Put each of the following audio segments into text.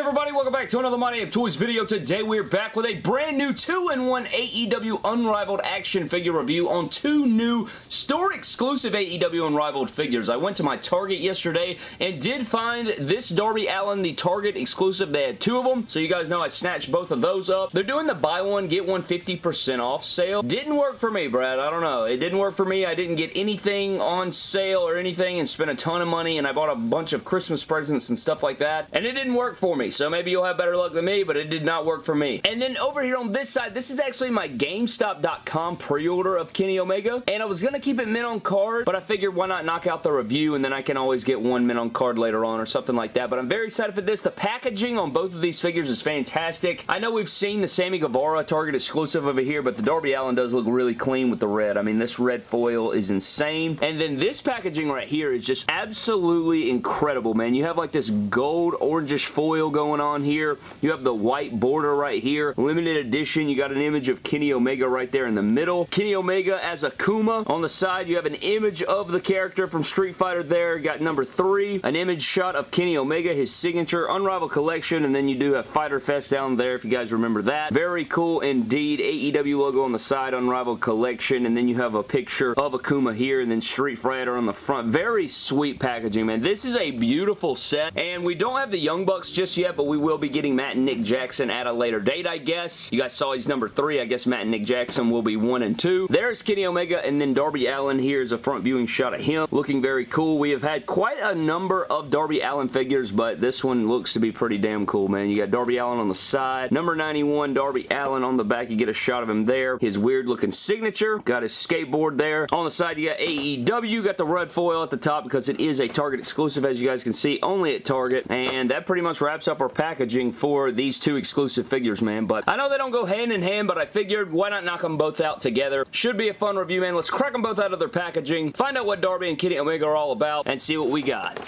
good everybody? Welcome back to another money Damn Toys video. Today we're back with a brand new 2-in-1 AEW Unrivaled action figure review on two new store exclusive AEW Unrivaled figures. I went to my Target yesterday and did find this Darby Allin the Target exclusive. They had two of them, so you guys know I snatched both of those up. They're doing the buy one, get one 50% off sale. Didn't work for me, Brad. I don't know. It didn't work for me. I didn't get anything on sale or anything and spent a ton of money and I bought a bunch of Christmas presents and stuff like that, and it didn't work for me So maybe you'll have better luck than me, but it did not work for me. And then over here on this side, this is actually my GameStop.com pre-order of Kenny Omega. And I was going to keep it mint on card, but I figured why not knock out the review and then I can always get one mint on card later on or something like that. But I'm very excited for this. The packaging on both of these figures is fantastic. I know we've seen the Sammy Guevara Target exclusive over here, but the Darby Allin does look really clean with the red. I mean, this red foil is insane. And then this packaging right here is just absolutely incredible, man. You have like this gold orangish foil going on here. You have the white border right here. Limited edition. You got an image of Kenny Omega right there in the middle. Kenny Omega as Akuma. On the side, you have an image of the character from Street Fighter there. Got number three. An image shot of Kenny Omega, his signature Unrivaled collection, and then you do have Fighter Fest down there if you guys remember that. Very cool indeed. AEW logo on the side, Unrivaled collection, and then you have a picture of Akuma here, and then Street Fighter on the front. Very sweet packaging, man. This is a beautiful set, and we don't have the Young Bucks just yet, but we will be getting Matt and Nick Jackson at a later date, I guess. You guys saw he's number three. I guess Matt and Nick Jackson will be one and two. There's Kenny Omega, and then Darby Allin. Here's a front viewing shot of him. Looking very cool. We have had quite a number of Darby Allin figures, but this one looks to be pretty damn cool, man. You got Darby Allin on the side. Number 91, Darby Allin on the back. You get a shot of him there. His weird looking signature. Got his skateboard there. On the side, you got AEW. Got the red foil at the top because it is a Target exclusive, as you guys can see, only at Target. And that pretty much wraps up our packaging for these two exclusive figures, man. But I know they don't go hand in hand, but I figured why not knock them both out together. Should be a fun review, man. Let's crack them both out of their packaging, find out what Darby and Kenny Omega are all about, and see what we got.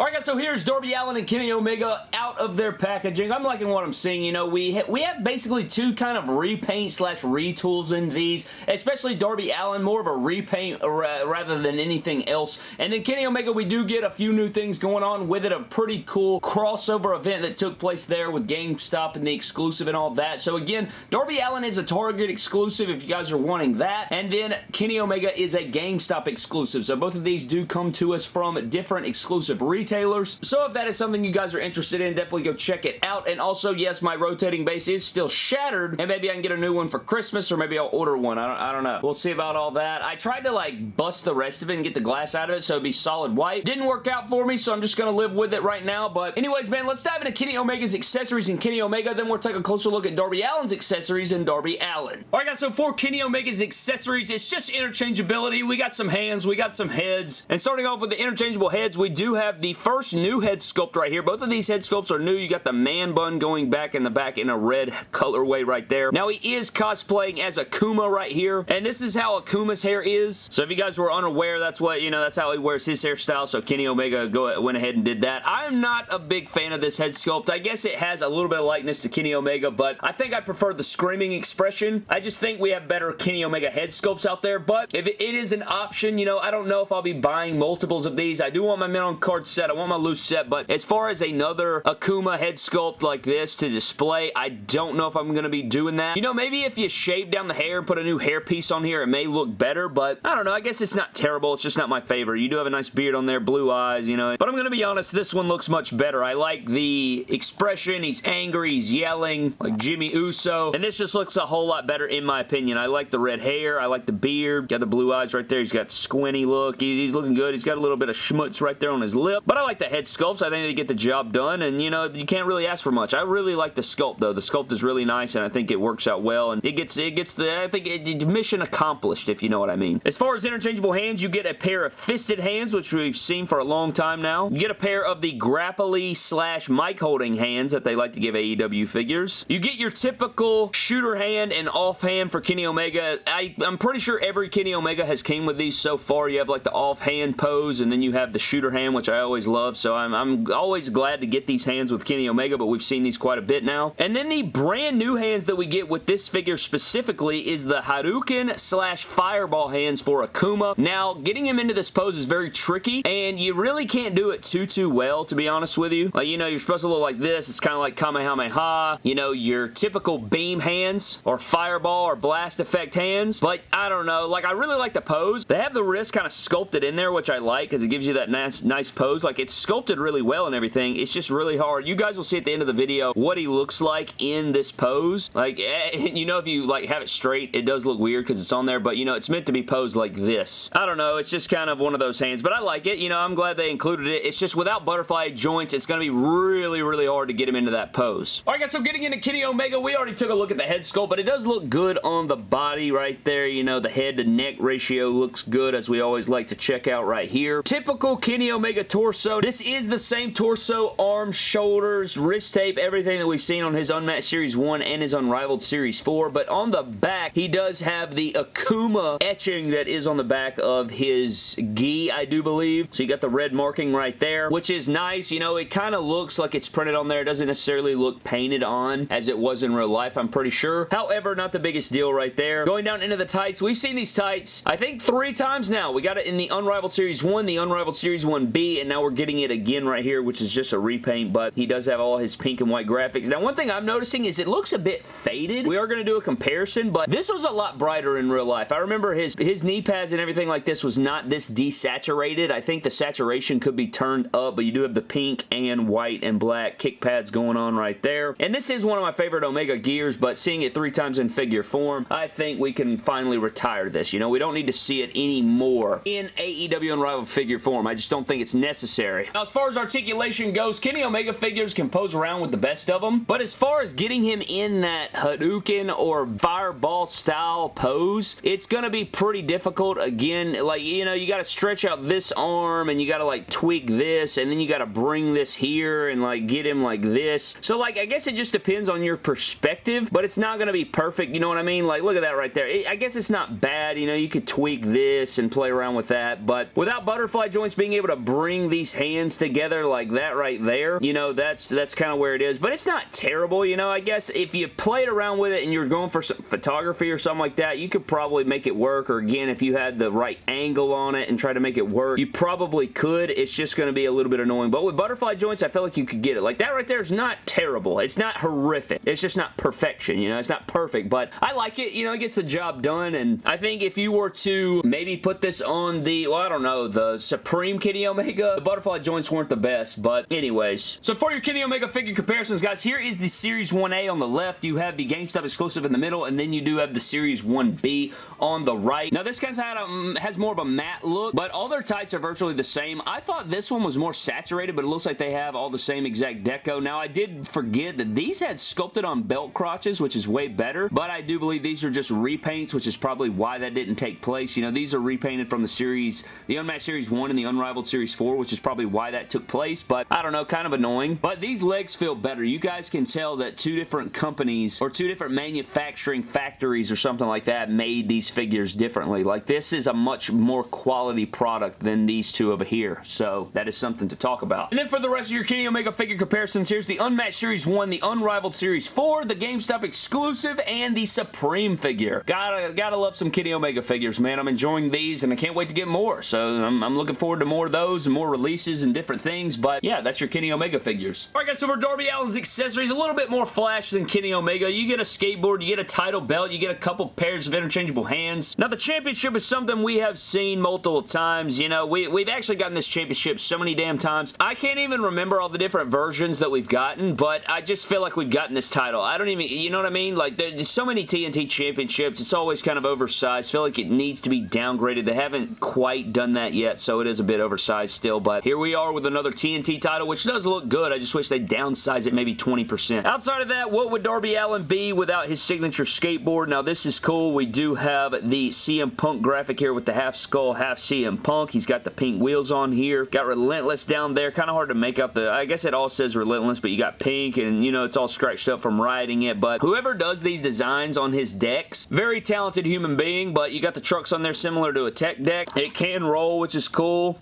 Alright guys, so here's Darby Allin and Kenny Omega out of their packaging. I'm liking what I'm seeing. You know, we, ha we have basically two kind of repaint slash retools in these, especially Darby Allin, more of a repaint ra rather than anything else. And then Kenny Omega, we do get a few new things going on with it. A pretty cool crossover event that took place there with GameStop and the exclusive and all that. So again, Darby Allin is a Target exclusive if you guys are wanting that. And then Kenny Omega is a GameStop exclusive. So both of these do come to us from different exclusive retailers retailers. So if that is something you guys are interested in, definitely go check it out. And also, yes, my rotating base is still shattered, and maybe I can get a new one for Christmas, or maybe I'll order one. I don't, I don't know. We'll see about all that. I tried to, like, bust the rest of it and get the glass out of it so it'd be solid white. Didn't work out for me, so I'm just gonna live with it right now. But anyways, man, let's dive into Kenny Omega's accessories and Kenny Omega. Then we'll take a closer look at Darby Allin's accessories and Darby Allin. Alright, guys, so for Kenny Omega's accessories, it's just interchangeability. We got some hands, we got some heads. And starting off with the interchangeable heads, we do have the first new head sculpt right here. Both of these head sculpts are new. You got the man bun going back in the back in a red colorway right there. Now, he is cosplaying as Akuma right here, and this is how Akuma's hair is. So if you guys were unaware, that's what, you know, that's how he wears his hairstyle, so Kenny Omega go, went ahead and did that. I'm not a big fan of this head sculpt. I guess it has a little bit of likeness to Kenny Omega, but I think I prefer the screaming expression. I just think we have better Kenny Omega head sculpts out there, but if it is an option, you know, I don't know if I'll be buying multiples of these. I do want my mint on card set. I want my loose set, but as far as another Akuma head sculpt like this to display, I don't know if I'm going to be doing that. You know, maybe if you shave down the hair and put a new hair piece on here, it may look better, but I don't know. I guess it's not terrible. It's just not my favorite. You do have a nice beard on there, blue eyes, you know. But I'm going to be honest, this one looks much better. I like the expression. He's angry. He's yelling like Jimmy Uso. And this just looks a whole lot better in my opinion. I like the red hair. I like the beard. Got the blue eyes right there. He's got squinty look. He's looking good. He's got a little bit of schmutz right there on his lip. But I like the head sculpts. I think they get the job done, and you know, you can't really ask for much. I really like the sculpt, though. The sculpt is really nice, and I think it works out well, and it gets, it gets the, I think, it, mission accomplished, if you know what I mean. As far as interchangeable hands, you get a pair of fisted hands, which we've seen for a long time now. You get a pair of the grapply slash mic holding hands that they like to give AEW figures. You get your typical shooter hand and off hand for Kenny Omega. I, I'm pretty sure every Kenny Omega has came with these so far. You have like the off hand pose, and then you have the shooter hand, which I always always so I'm, I'm always glad to get these hands with Kenny Omega, but we've seen these quite a bit now. And then the brand new hands that we get with this figure specifically is the Hadouken slash Fireball hands for Akuma. Now, getting him into this pose is very tricky, and you really can't do it too, too well, to be honest with you. Like, you know, you're supposed to look like this. It's kind of like Kamehameha, you know, your typical beam hands, or Fireball, or Blast Effect hands, but I don't know. Like, I really like the pose. They have the wrist kind of sculpted in there, which I like, because it gives you that nice, nice pose. Like, it's sculpted really well and everything. It's just really hard. You guys will see at the end of the video what he looks like in this pose. Like, eh, you know, if you, like, have it straight, it does look weird because it's on there, but, you know, it's meant to be posed like this. I don't know. It's just kind of one of those hands, but I like it. You know, I'm glad they included it. It's just without butterfly joints, it's going to be really, really hard to get him into that pose. Alright guys, so getting into Kenny Omega, we already took a look at the head sculpt, but it does look good on the body right there. You know, the head to neck ratio looks good, as we always like to check out right here. Typical Kenny Omega torso. So this is the same torso, arms, shoulders, wrist tape, everything that we've seen on his Unmatched Series 1 and his Unrivaled Series 4, but on the back, he does have the Akuma etching that is on the back of his gi, I do believe. So you got the red marking right there, which is nice. You know, it kind of looks like it's printed on there. It doesn't necessarily look painted on as it was in real life, I'm pretty sure. However, not the biggest deal right there. Going down into the tights, we've seen these tights, I think three times now. We got it in the Unrivaled Series 1, the Unrivaled Series 1B, and now we're getting it again right here, which is just a repaint, but he does have all his pink and white graphics. Now, one thing I'm noticing is it looks a bit faded. We are going to do a comparison, but this was a lot brighter in real life. I remember his, his knee pads and everything like this was not this desaturated. I think the saturation could be turned up, but you do have the pink and white and black kick pads going on right there. And this is one of my favorite Omega gears, but seeing it three times in figure form, I think we can finally retire this. You know, we don't need to see it anymore in AEW Unrivaled figure form. I just don't think it's necessary. Now, as far as articulation goes, Kenny Omega figures can pose around with the best of them, but as far as getting him in that Hadouken or Fireball style pose, it's going to be pretty difficult. Again, like, you know, you got to stretch out this arm and you got to, like, tweak this and then you got to bring this here and, like, get him like this. So, like, I guess it just depends on your perspective, but it's not going to be perfect, you know what I mean? Like, look at that right there. It, I guess it's not bad, you know, you could tweak this and play around with that, but without butterfly joints being able to bring these hands together like that right there, you know, that's that's kind of where it is, but it's not terrible, you know, I guess if you played around with it and you're going for some photography or something like that, you could probably make it work, or again, if you had the right angle on it and try to make it work, you probably could. It's just going to be a little bit annoying, but with butterfly joints, I feel like you could get it. Like that right there is not terrible. It's not horrific. It's just not perfection, you know? It's not perfect, but I like it. You know, it gets the job done, and I think if you were to maybe put this on the, well, I don't know, the Supreme Kenny Omega, butterfly joints weren't the best, but anyways. So for your Kenny Omega figure comparisons, guys, here is the Series 1A on the left. You have the GameStop exclusive in the middle, and then you do have the Series 1B on the right. Now, this guy's had a, has more of a matte look, but all their tights are virtually the same. I thought this one was more saturated, but it looks like they have all the same exact deco. Now, I did forget that these had sculpted on belt crotches, which is way better, but I do believe these are just repaints, which is probably why that didn't take place. You know, these are repainted from the series, the Unmatched Series 1 and the Unrivaled Series 4, which is probably why that took place, but I don't know, kind of annoying. But these legs feel better. You guys can tell that two different companies or two different manufacturing factories or something like that made these figures differently. Like, this is a much more quality product than these two over here, so that is something to talk about. And then for the rest of your Kenny Omega figure comparisons, here's the Unmatched Series 1, the Unrivaled Series 4, the GameStop exclusive, and the Supreme figure. Gotta, gotta love some Kenny Omega figures, man. I'm enjoying these, and I can't wait to get more, so I'm, I'm looking forward to more of those and more releases and different things, but yeah, that's your Kenny Omega figures. Alright guys, so for Darby Allin's accessories, a little bit more flash than Kenny Omega. You get a skateboard, you get a title belt, you get a couple pairs of interchangeable hands. Now, the championship is something we have seen multiple times. You know, we, we've actually gotten this championship so many damn times. I can't even remember all the different versions that we've gotten, but I just feel like we've gotten this title. I don't even, you know what I mean? Like, there's so many TNT championships. It's always kind of oversized. Feel like it needs to be downgraded. They haven't quite done that yet, so it is a bit oversized still, but here we are with another TNT title, which does look good. I just wish they downsize it maybe 20%. Outside of that, what would Darby Allin be without his signature skateboard? Now, this is cool. We do have the CM Punk graphic here with the half skull, half CM Punk. He's got the pink wheels on here. Got Relentless down there. Kind of hard to make out the... I guess it all says Relentless, but you got pink, and, you know, it's all scratched up from riding it, but whoever does these designs on his decks, very talented human being, but you got the trucks on there similar to a tech deck. It can roll, which is cool.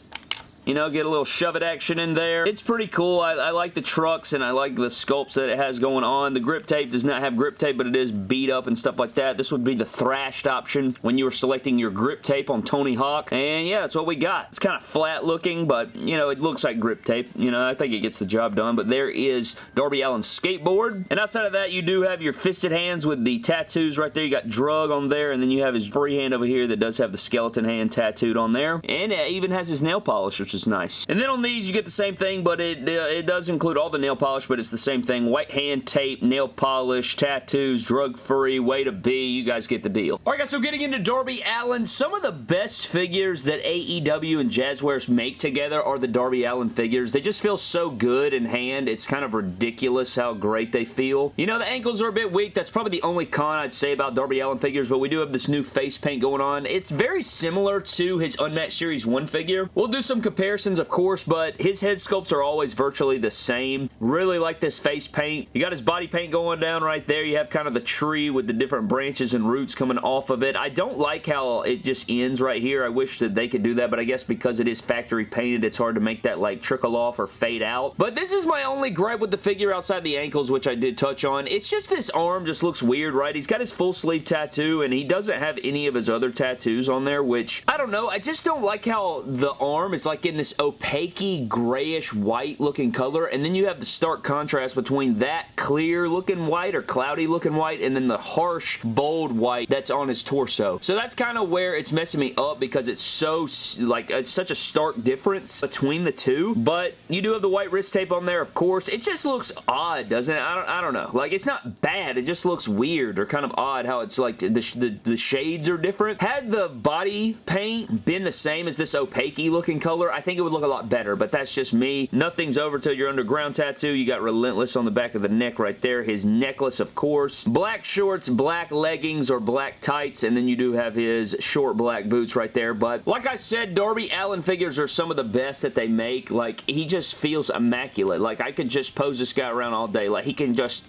You know, get a little shove-it action in there. It's pretty cool. I, I like the trucks and I like the sculpts that it has going on. The grip tape does not have grip tape, but it is beat up and stuff like that. This would be the thrashed option when you were selecting your grip tape on Tony Hawk. And yeah, that's what we got. It's kind of flat looking, but you know, it looks like grip tape. You know, I think it gets the job done, but there is Darby Allin's skateboard. And outside of that, you do have your fisted hands with the tattoos right there. You got drug on there, and then you have his free hand over here that does have the skeleton hand tattooed on there. And it even has his nail polish, which is nice. And then on these, you get the same thing, but it, uh, it does include all the nail polish, but it's the same thing. White hand tape, nail polish, tattoos, drug-free, way to be. You guys get the deal. Alright guys, so getting into Darby Allin, some of the best figures that AEW and Jazwares make together are the Darby Allin figures. They just feel so good in hand. It's kind of ridiculous how great they feel. You know, the ankles are a bit weak. That's probably the only con I'd say about Darby Allin figures, but we do have this new face paint going on. It's very similar to his Unmatched Series 1 figure. We'll do some comparisons, of course, but his head sculpts are always virtually the same. Really like this face paint. You got his body paint going down right there. You have kind of the tree with the different branches and roots coming off of it. I don't like how it just ends right here. I wish that they could do that, but I guess because it is factory painted, it's hard to make that like trickle off or fade out. But this is my only gripe with the figure outside the ankles, which I did touch on. It's just this arm just looks weird, right? He's got his full sleeve tattoo, and he doesn't have any of his other tattoos on there, which, I don't know, I just don't like how the arm is like in this opaque grayish white looking color, and then you have the stark contrast between that clear looking white or cloudy looking white, and then the harsh, bold white that's on his torso. So that's kind of where it's messing me up because it's so, like, it's such a stark difference between the two, but you do have the white wrist tape on there, of course. It just looks odd, doesn't it? I don't, I don't know. Like, it's not bad. It just looks weird or kind of odd how it's like the, the, the shades are different. Had the body paint been the same as this opaque looking color, I think it would look a lot better, but that's just me. Nothing's over till your underground tattoo. You got Relentless on the back of the neck right there. His necklace, of course. Black shorts, black leggings, or black tights, and then you do have his short black boots right there, but like I said, Darby Allin figures are some of the best that they make. Like, he just feels immaculate. Like, I could just pose this guy around all day. Like, he can just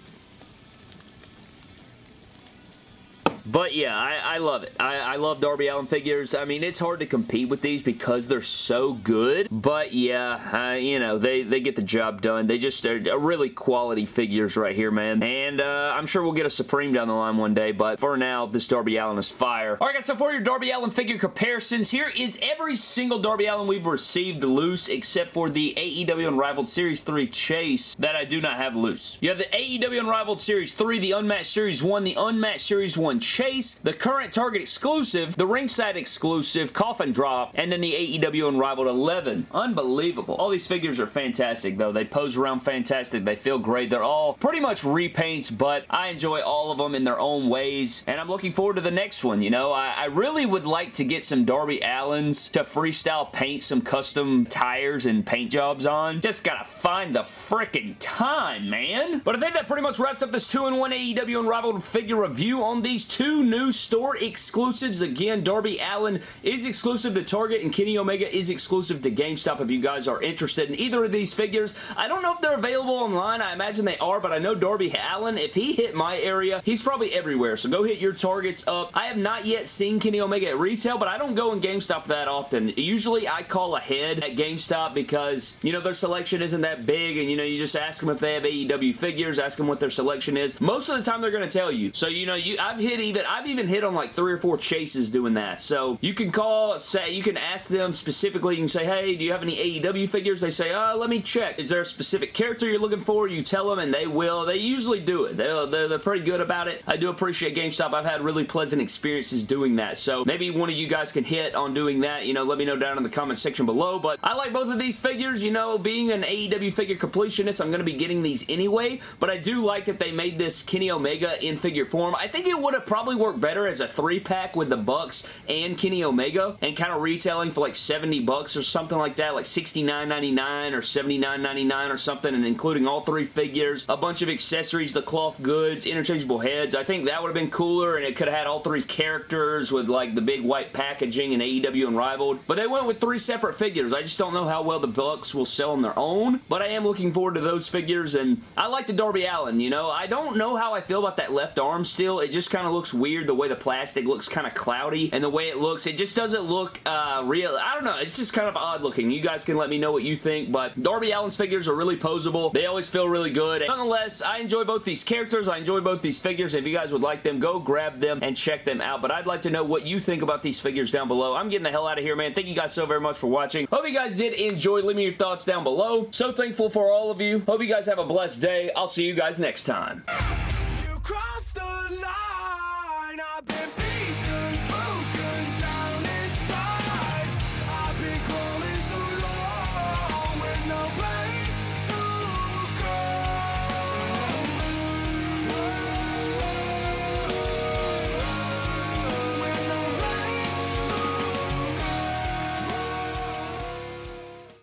But yeah, I, I love it. I, I, love Darby Allin figures. I mean, it's hard to compete with these because they're so good. But yeah, uh, you know, they, they get the job done. They just are really quality figures right here, man. And uh, I'm sure we'll get a Supreme down the line one day. But for now, this Darby Allin is fire. Alright guys, so for your Darby Allin figure comparisons, here is every single Darby Allin we've received loose except for the AEW Unrivaled Series 3 Chase that I do not have loose. You have the AEW Unrivaled Series 3, the Unmatched Series 1, the Unmatched Series 1 Chase, the current Target exclusive, the ringside exclusive, Coffin Drop, and then the AEW Unrivaled 11. Unbelievable. All these figures are fantastic though. They pose around fantastic. They feel great. They're all pretty much repaints, but I enjoy all of them in their own ways, and I'm looking forward to the next one, you know? I, I really would like to get some Darby Allins to freestyle paint some custom tires and paint jobs on. Just gotta find the freaking time, man. But I think that pretty much wraps up this 2-in-1 AEW Unrivaled figure review on these two two new store exclusives. Again, Darby Allin is exclusive to Target and Kenny Omega is exclusive to GameStop if you guys are interested in either of these figures. I don't know if they're available online. I imagine they are, but I know Darby Allin, if he hit my area, he's probably everywhere. So go hit your Targets up. I have not yet seen Kenny Omega at retail, but I don't go in GameStop that often. Usually I call ahead at GameStop because, you know, their selection isn't that big and, you know, you just ask them if they have AEW figures, ask them what their selection is. Most of the time they're going to tell you. So, you know, you I've hit even I've even hit on like three or four chases doing that. So you can call, say, you can ask them specifically. You can say, hey, do you have any AEW figures? They say, uh, let me check. Is there a specific character you're looking for? You tell them and they will. They usually do it. They're, they're, they're pretty good about it. I do appreciate GameStop. I've had really pleasant experiences doing that. So maybe one of you guys can hit on doing that. You know, let me know down in the comment section below. But I like both of these figures. You know, being an AEW figure completionist, I'm going to be getting these anyway. But I do like that they made this Kenny Omega in figure form. I think it would have probably work better as a three-pack with the Bucks and Kenny Omega and kind of retailing for like 70 bucks or something like that, like $69.99 or $79.99 or something, and including all three figures, a bunch of accessories, the cloth goods, interchangeable heads. I think that would have been cooler, and it could have had all three characters with like the big white packaging and AEW Unrivaled, but they went with three separate figures. I just don't know how well the Bucks will sell on their own, but I am looking forward to those figures, and I like the Darby Allin, you know? I don't know how I feel about that left arm still. It just kind of looks looks weird. The way the plastic looks kind of cloudy and the way it looks, it just doesn't look uh, real. I don't know. It's just kind of odd looking. You guys can let me know what you think, but Darby Allin's figures are really posable. They always feel really good. And nonetheless, I enjoy both these characters. I enjoy both these figures. If you guys would like them, go grab them and check them out. But I'd like to know what you think about these figures down below. I'm getting the hell out of here, man. Thank you guys so very much for watching. Hope you guys did enjoy. Leave me your thoughts down below. So thankful for all of you. Hope you guys have a blessed day. I'll see you guys next time.